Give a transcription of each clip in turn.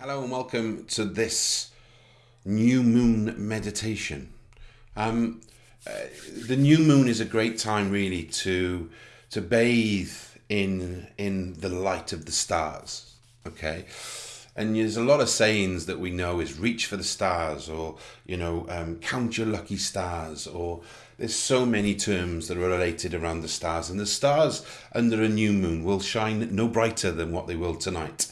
Hello and welcome to this new moon meditation. Um, uh, the new moon is a great time, really, to to bathe in in the light of the stars. Okay, and there's a lot of sayings that we know is reach for the stars, or you know, um, count your lucky stars, or there's so many terms that are related around the stars, and the stars under a new moon will shine no brighter than what they will tonight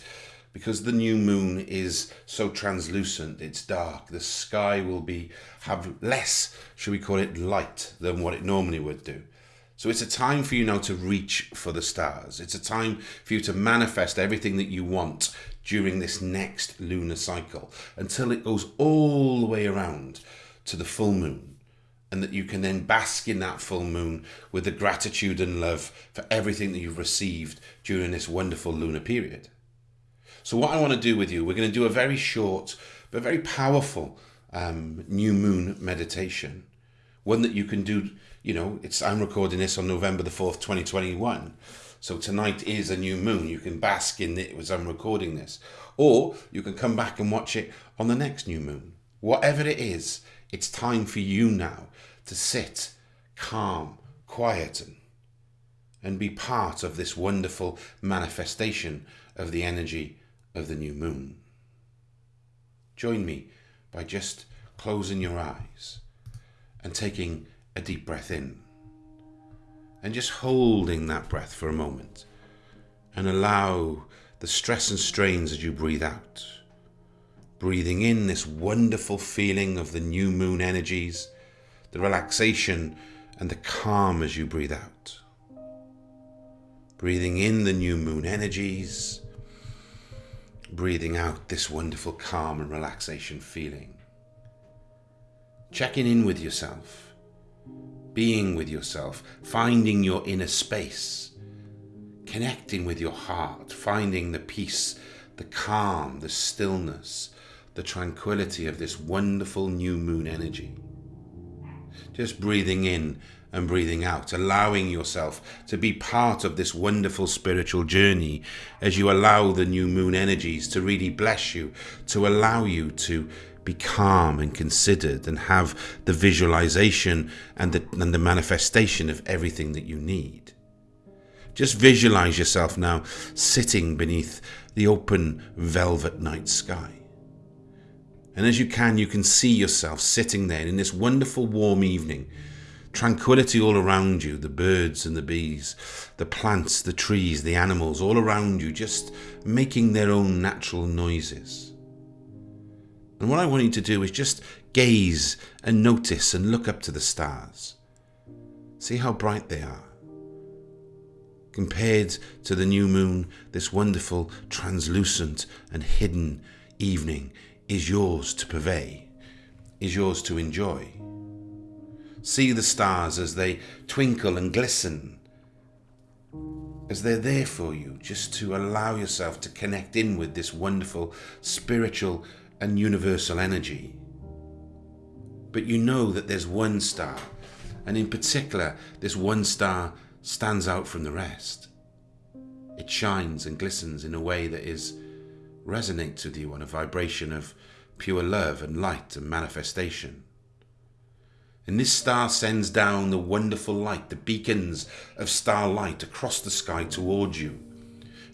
because the new moon is so translucent, it's dark, the sky will be have less, should we call it light, than what it normally would do. So it's a time for you now to reach for the stars. It's a time for you to manifest everything that you want during this next lunar cycle until it goes all the way around to the full moon. And that you can then bask in that full moon with the gratitude and love for everything that you've received during this wonderful lunar period. So what I want to do with you, we're going to do a very short but very powerful um, new moon meditation. One that you can do, you know, it's I'm recording this on November the 4th, 2021. So tonight is a new moon. You can bask in it as I'm recording this. Or you can come back and watch it on the next new moon. Whatever it is, it's time for you now to sit calm, quiet, and, and be part of this wonderful manifestation of the energy of the new moon. Join me by just closing your eyes and taking a deep breath in and just holding that breath for a moment and allow the stress and strains as you breathe out. Breathing in this wonderful feeling of the new moon energies, the relaxation and the calm as you breathe out. Breathing in the new moon energies breathing out this wonderful calm and relaxation feeling. Checking in with yourself, being with yourself, finding your inner space, connecting with your heart, finding the peace, the calm, the stillness, the tranquility of this wonderful new moon energy. Just breathing in and breathing out, allowing yourself to be part of this wonderful spiritual journey as you allow the new moon energies to really bless you, to allow you to be calm and considered and have the visualization and the, and the manifestation of everything that you need. Just visualize yourself now sitting beneath the open velvet night sky. And as you can, you can see yourself sitting there in this wonderful warm evening tranquility all around you the birds and the bees, the plants, the trees, the animals all around you, just making their own natural noises. And what I want you to do is just gaze and notice and look up to the stars. See how bright they are. Compared to the new moon, this wonderful, translucent, and hidden evening is yours to purvey, is yours to enjoy. See the stars as they twinkle and glisten, as they're there for you, just to allow yourself to connect in with this wonderful spiritual and universal energy. But you know that there's one star, and in particular, this one star stands out from the rest. It shines and glistens in a way that is resonates with you on a vibration of pure love and light and manifestation. And this star sends down the wonderful light, the beacons of starlight across the sky towards you.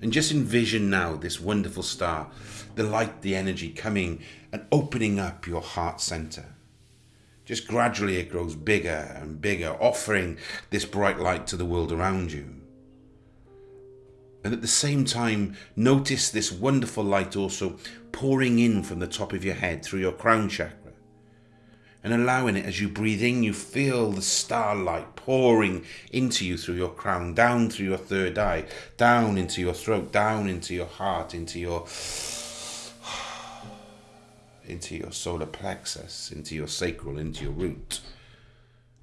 And just envision now this wonderful star, the light, the energy coming and opening up your heart center. Just gradually it grows bigger and bigger, offering this bright light to the world around you. And at the same time, notice this wonderful light also pouring in from the top of your head through your crown chakra and allowing it as you breathe in, you feel the starlight pouring into you through your crown, down through your third eye, down into your throat, down into your heart, into your into your solar plexus, into your sacral, into your root.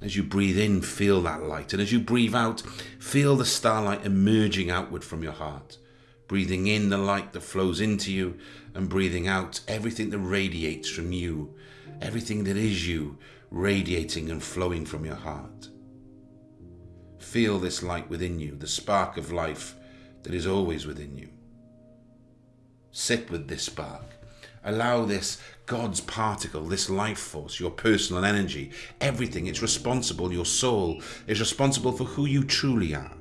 As you breathe in, feel that light. And as you breathe out, feel the starlight emerging outward from your heart. Breathing in the light that flows into you and breathing out everything that radiates from you everything that is you radiating and flowing from your heart. Feel this light within you, the spark of life that is always within you. Sit with this spark Allow this God's particle, this life force, your personal energy, everything, it's responsible, your soul is responsible for who you truly are.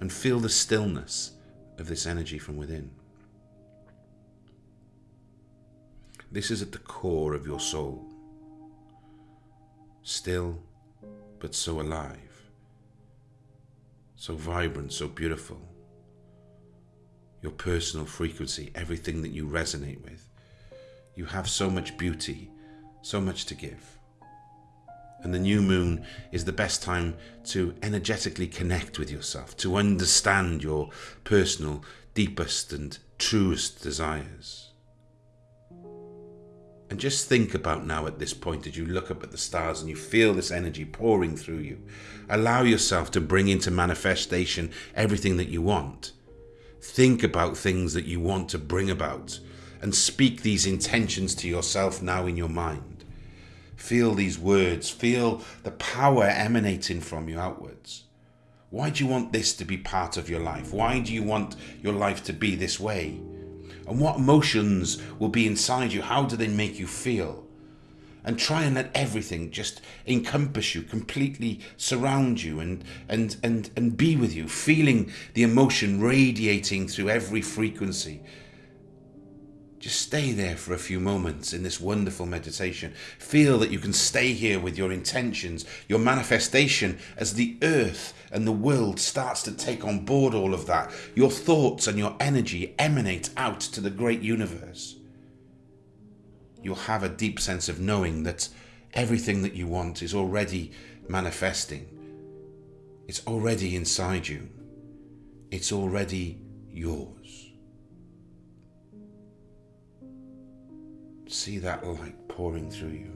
And feel the stillness of this energy from within. This is at the core of your soul. Still, but so alive. So vibrant, so beautiful your personal frequency, everything that you resonate with. You have so much beauty, so much to give. And the new moon is the best time to energetically connect with yourself, to understand your personal, deepest and truest desires. And just think about now at this point as you look up at the stars and you feel this energy pouring through you. Allow yourself to bring into manifestation everything that you want. Think about things that you want to bring about and speak these intentions to yourself now in your mind. Feel these words, feel the power emanating from you outwards. Why do you want this to be part of your life? Why do you want your life to be this way? And what emotions will be inside you? How do they make you feel? and try and let everything just encompass you, completely surround you and, and, and, and be with you, feeling the emotion radiating through every frequency. Just stay there for a few moments in this wonderful meditation. Feel that you can stay here with your intentions, your manifestation as the earth and the world starts to take on board all of that. Your thoughts and your energy emanate out to the great universe you'll have a deep sense of knowing that everything that you want is already manifesting. It's already inside you. It's already yours. See that light pouring through you.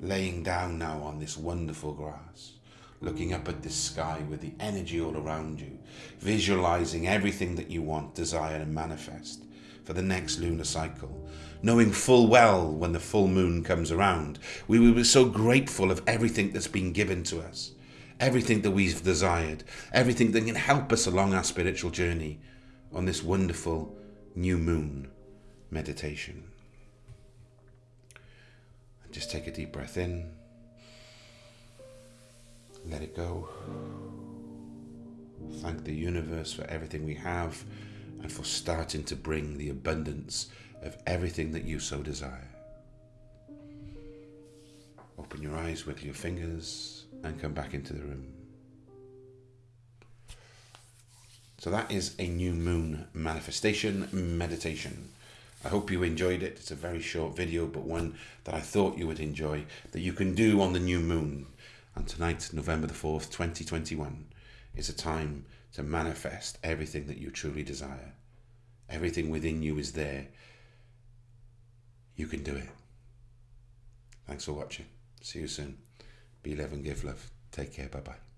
Laying down now on this wonderful grass, looking up at this sky with the energy all around you, visualizing everything that you want, desire, and manifest for the next lunar cycle, knowing full well when the full moon comes around, we will be so grateful of everything that's been given to us, everything that we've desired, everything that can help us along our spiritual journey on this wonderful new moon meditation. Just take a deep breath in, let it go. Thank the universe for everything we have and for starting to bring the abundance of everything that you so desire. Open your eyes, wiggle your fingers, and come back into the room. So that is a new moon manifestation meditation. I hope you enjoyed it. It's a very short video, but one that I thought you would enjoy that you can do on the new moon. And tonight, November the 4th, 2021, is a time to manifest everything that you truly desire. Everything within you is there. You can do it. Thanks for watching. See you soon. Be love and give love. Take care. Bye bye.